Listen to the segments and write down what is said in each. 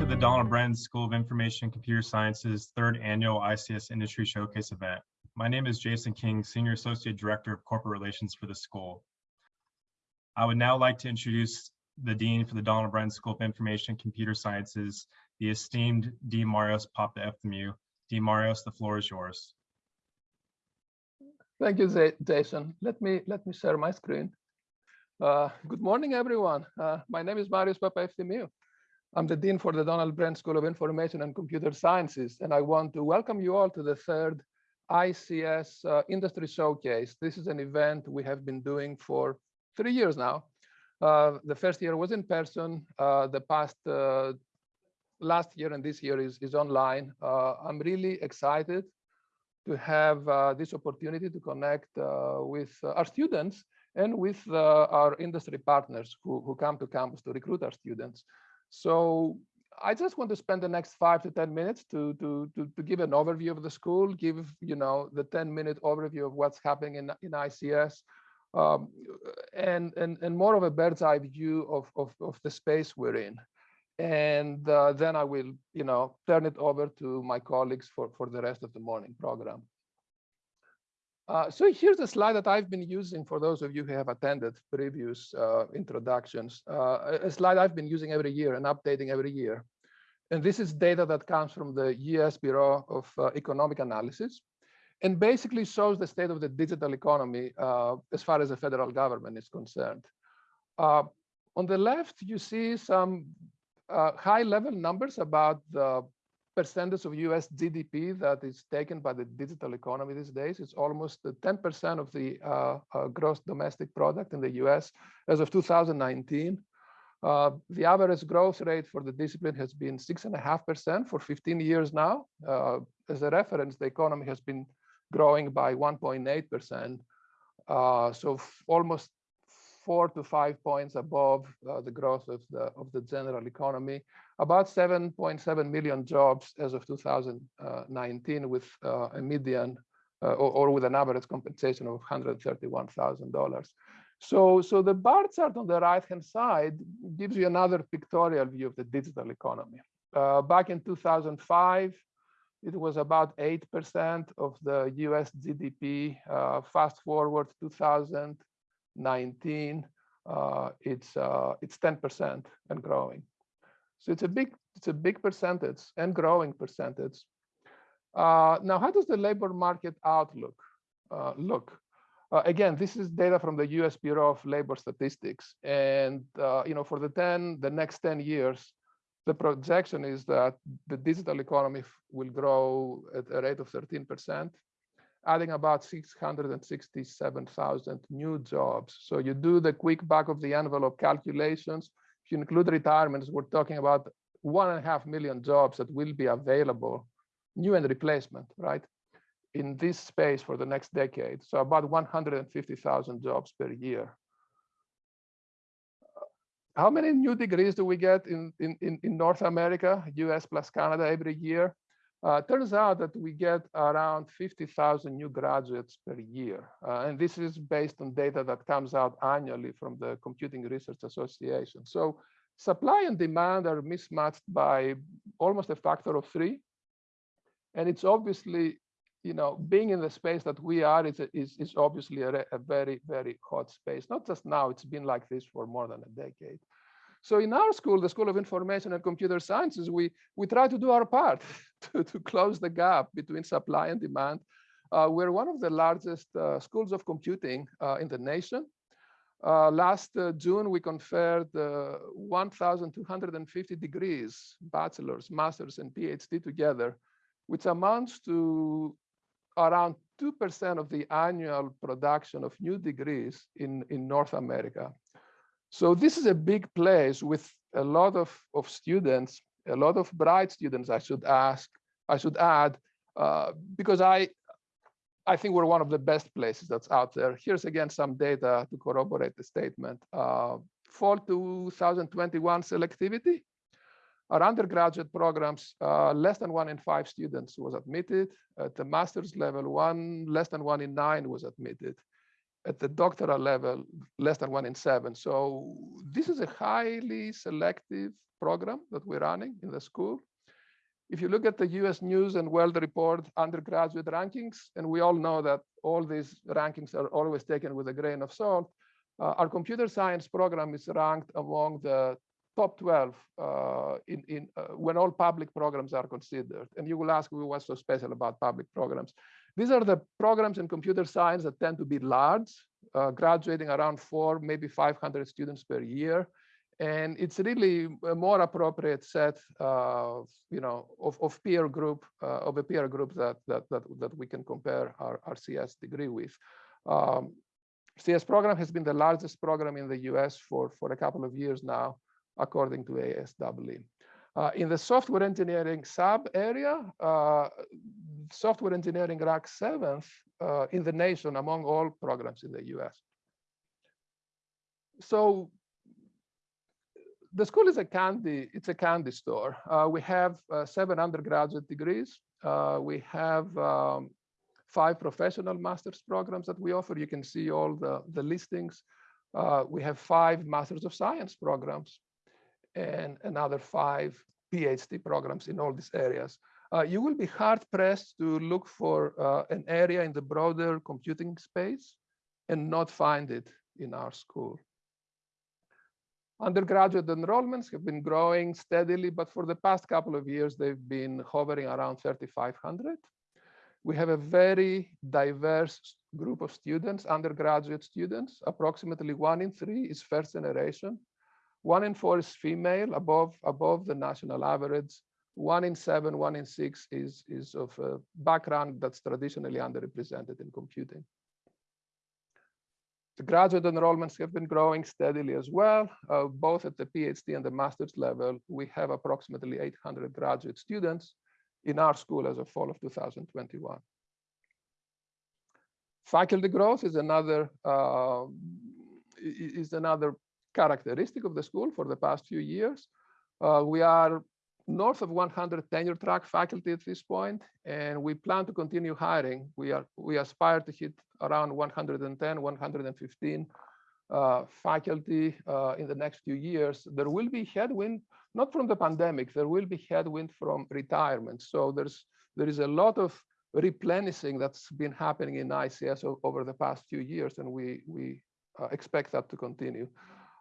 to the Donald Bren School of Information and Computer Sciences third annual ICS Industry Showcase event. My name is Jason King, Senior Associate Director of Corporate Relations for the school. I would now like to introduce the Dean for the Donald Bren School of Information and Computer Sciences, the esteemed Dean Marios Papaefthymiou. Dean Marios, the floor is yours. Thank you, Jason. Let me let me share my screen. Uh, good morning, everyone. Uh, my name is Marios Papaefthymiou. I'm the Dean for the Donald Bren School of Information and Computer Sciences, and I want to welcome you all to the third ICS uh, Industry Showcase. This is an event we have been doing for three years now. Uh, the first year was in person. Uh, the past last year and this year is, is online. I'm really excited to have uh, this opportunity to connect uh, with uh, our students and with our industry partners who, who come to campus to recruit our students. So I just want to spend the next five to 10 minutes to, to, to, to, give an overview of the school, give, you know, the 10 minute overview of what's happening in, in ICS, um, and, and, and more of a bird's eye view of, of, of the space we're in and uh, then I will, you know, turn it over to my colleagues for, for the rest of the morning program. Uh, so here's a slide that I've been using for those of you who have attended previous uh, introductions, uh, a slide I've been using every year and updating every year. And this is data that comes from the US Bureau of uh, Economic Analysis and basically shows the state of the digital economy uh, as far as the federal government is concerned. on the left, you see some high level numbers about the percentage of US GDP that is taken by the digital economy these days. It's almost 10% of the uh, uh, gross domestic product in the US as of 2019. Uh, the average growth rate for the discipline has been six and a half percent for 15 years now. Uh, as a reference, the economy has been growing by 1.8 percent. Uh, so almost four to five points above uh, the growth of the of the general economy. About 7.7 million jobs as of 2019, with uh, a median uh, or, or, with an average compensation of $131,000. So, so the bar chart on the right-hand side gives you another pictorial view of the digital economy. Uh, back in 2005, it was about 8% of the US GDP. Uh, fast forward 2019, uh, it's uh, it's 10% and growing. So it's a big it's a big percentage and growing percentage. Uh, now, how does the labor market outlook uh, look? Uh, again, this is data from the U.S. Bureau of Labor Statistics, and uh, you know for the 10 the next 10 years, the projection is that the digital economy will grow at a rate of 13 percent adding about 667,000 new jobs. So you do the quick back of the envelope calculations. You include retirements, we're talking about one and a half million jobs that will be available, new and replacement, right? In this space for the next decade. So about 150,000 jobs per year. How many new degrees do we get in, in, in North America, US plus Canada every year? Uh, turns out that we get around 50,000 new graduates per year. Uh, and this is based on data that comes out annually from the Computing Research Association. So supply and demand are mismatched by almost a factor of three. And it's obviously, you know, being in the space that we are is, is, is obviously a, a very, very hot space. Not just now, it's been like this for more than a decade. So in our school, the School of Information and Computer Sciences, we, we try to do our part to, to close the gap between supply and demand. Uh, we're one of the largest uh, schools of computing uh, in the nation. Uh, last uh, June, we conferred uh, 1,250 degrees, bachelor's, master's, and PhD together, which amounts to around 2% of the annual production of new degrees in, in North America. So this is a big place with a lot of, of students, a lot of bright students, I should ask, I should add, uh, because I, I think we're one of the best places that's out there. Here's again some data to corroborate the statement. Uh, fall 2021 selectivity. Our undergraduate programs, uh, less than one in five students was admitted. At the master's level, one less than one in nine was admitted. At the doctoral level, less than one in seven. So this is a highly selective program that we're running in the school. If you look at the US News and World Report undergraduate rankings, and we all know that all these rankings are always taken with a grain of salt, uh, our computer science program is ranked among the top 12 uh, in, in uh, when all public programs are considered. And you will ask what's so special about public programs. These are the programs in computer science that tend to be large, uh, graduating around four, maybe 500 students per year. And it's really a more appropriate set, uh, you know, of, of peer group, uh, of a peer group that, that, that, that we can compare our, our CS degree with. Um, CS program has been the largest program in the US for, for a couple of years now, according to ASEE. Uh, in the software engineering sub area, uh, software engineering ranks seventh uh, in the nation among all programs in the US. So the school is a candy, it's a candy store. Uh, we have uh, seven undergraduate degrees. Uh, we have um, five professional master's programs that we offer. You can see all the, the listings. we have five masters of science programs and another five PhD programs in all these areas. Uh, you will be hard pressed to look for uh, an area in the broader computing space and not find it in our school. Undergraduate enrollments have been growing steadily, but for the past couple of years, they've been hovering around 3,500. We have a very diverse group of students, undergraduate students. Approximately one in three is first generation. One in four is female, above, above the national average. One in seven, one in six is, is of a background that's traditionally underrepresented in computing. The graduate enrollments have been growing steadily as well, uh, both at the PhD and the master's level. We have approximately 800 graduate students in our school as of fall of 2021. Faculty growth is another uh, is another characteristic of the school for the past few years. Uh, we are north of 100 tenure track faculty at this point, and we plan to continue hiring. We are we aspire to hit around 110, 115 uh, faculty uh, in the next few years. There will be headwind, not from the pandemic. There will be headwind from retirement. So there's there is a lot of replenishing that's been happening in ICS over the past few years, and we we uh, expect that to continue.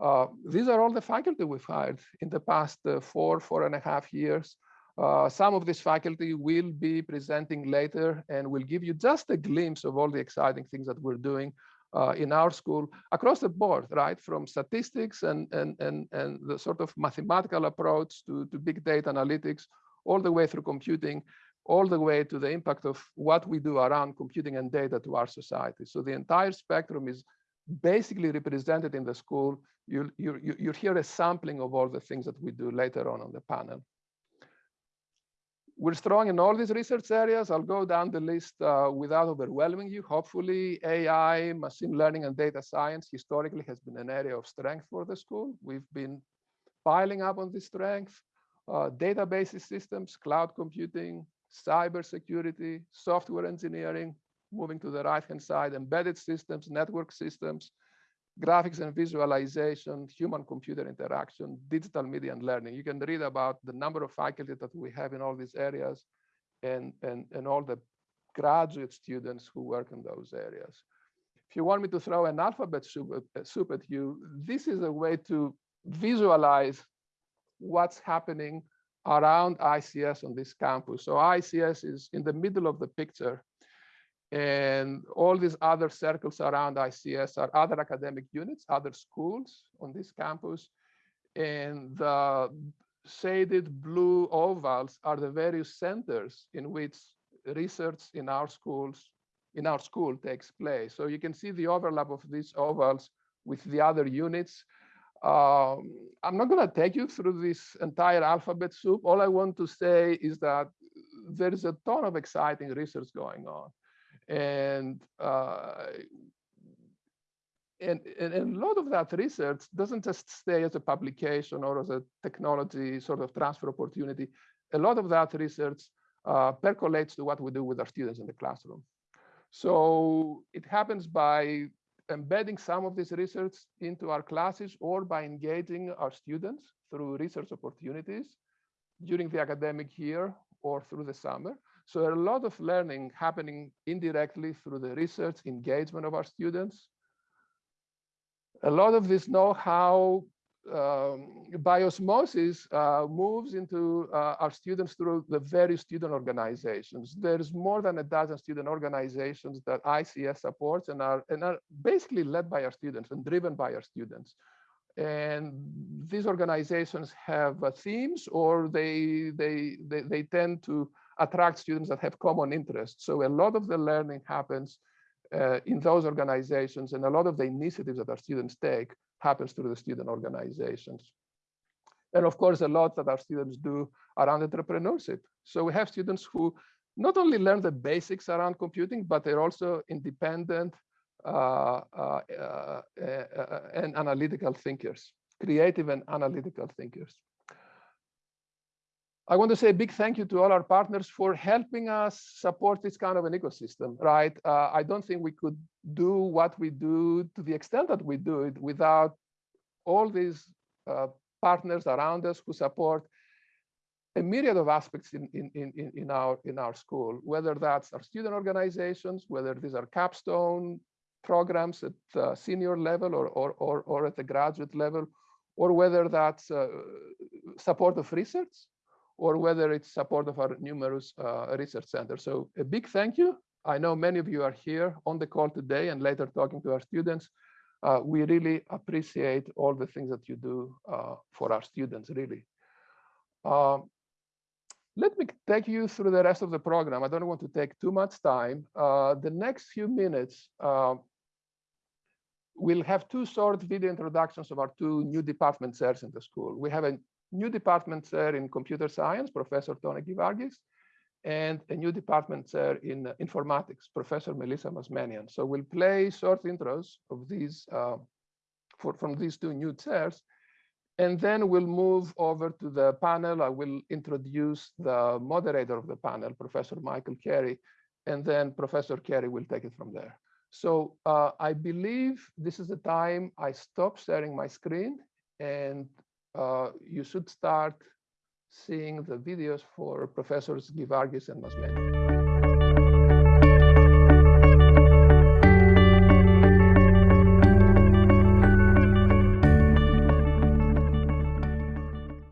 Uh, these are all the faculty we've hired in the past uh, four, four and a half years. Uh, some of this faculty will be presenting later and will give you just a glimpse of all the exciting things that we're doing uh, in our school across the board, right? From statistics and, and, and, and the sort of mathematical approach to, to big data analytics, all the way through computing, all the way to the impact of what we do around computing and data to our society. So the entire spectrum is basically represented in the school you, you, you, you hear a sampling of all the things that we do later on on the panel. We're strong in all these research areas. I'll go down the list uh, without overwhelming you. Hopefully, AI, machine learning, and data science historically has been an area of strength for the school. We've been piling up on this strength. Uh, database systems, cloud computing, cybersecurity, software engineering, moving to the right-hand side, embedded systems, network systems, graphics and visualization, human computer interaction, digital media and learning. You can read about the number of faculty that we have in all these areas and, and, and all the graduate students who work in those areas. If you want me to throw an alphabet soup at, uh, soup at you, this is a way to visualize what's happening around ICS on this campus. So ICS is in the middle of the picture and all these other circles around ICS are other academic units, other schools on this campus. And the shaded blue ovals are the various centers in which research in our schools, in our school takes place. So you can see the overlap of these ovals with the other units. Um, I'm not going to take you through this entire alphabet soup. All I want to say is that there is a ton of exciting research going on and uh, and, and, a lot of that research doesn't just stay as a publication or as a technology sort of transfer opportunity. A lot of that research uh, percolates to what we do with our students in the classroom. So it happens by embedding some of this research into our classes or by engaging our students through research opportunities during the academic year or through the summer. So there are a lot of learning happening indirectly through the research engagement of our students. A lot of this know-how um, by osmosis uh, moves into uh, our students through the various student organizations. There's more than a dozen student organizations that ICS supports and are, and are basically led by our students and driven by our students. And these organizations have uh, themes or they, they, they, they tend to attract students that have common interests. So a lot of the learning happens uh, in those organizations and a lot of the initiatives that our students take happens through the student organizations. And of course, a lot that our students do around entrepreneurship. So we have students who not only learn the basics around computing, but they're also independent uh, uh, uh, uh and analytical thinkers, creative and analytical thinkers. I want to say a big thank you to all our partners for helping us support this kind of an ecosystem, right? Uh, I don't think we could do what we do to the extent that we do it without all these uh, partners around us who support a myriad of aspects in, in, in, in, our, in our school, whether that's our student organizations, whether these are capstone programs at the senior level or, or, or, or at the graduate level, or whether that's uh, support of research or whether it's support of our numerous uh, research centers. So a big thank you. I know many of you are here on the call today and later talking to our students. Uh, we really appreciate all the things that you do uh, for our students, really. Um, let me take you through the rest of the program. I don't want to take too much time. Uh, the next few minutes, uh, we'll have two short video introductions of our two new department chairs in the school. We have a new department chair in computer science, Professor Tony Givargis, and a new department chair in uh, informatics, Professor Melissa Mazmanian. So we'll play short intros of these uh, for, from these two new chairs, and then we'll move over to the panel. I will introduce the moderator of the panel, Professor Michael Carey, and then Professor Carey will take it from there. So uh, I believe this is the time I stop sharing my screen and uh, you should start seeing the videos for professors Givargis and Mazmanian.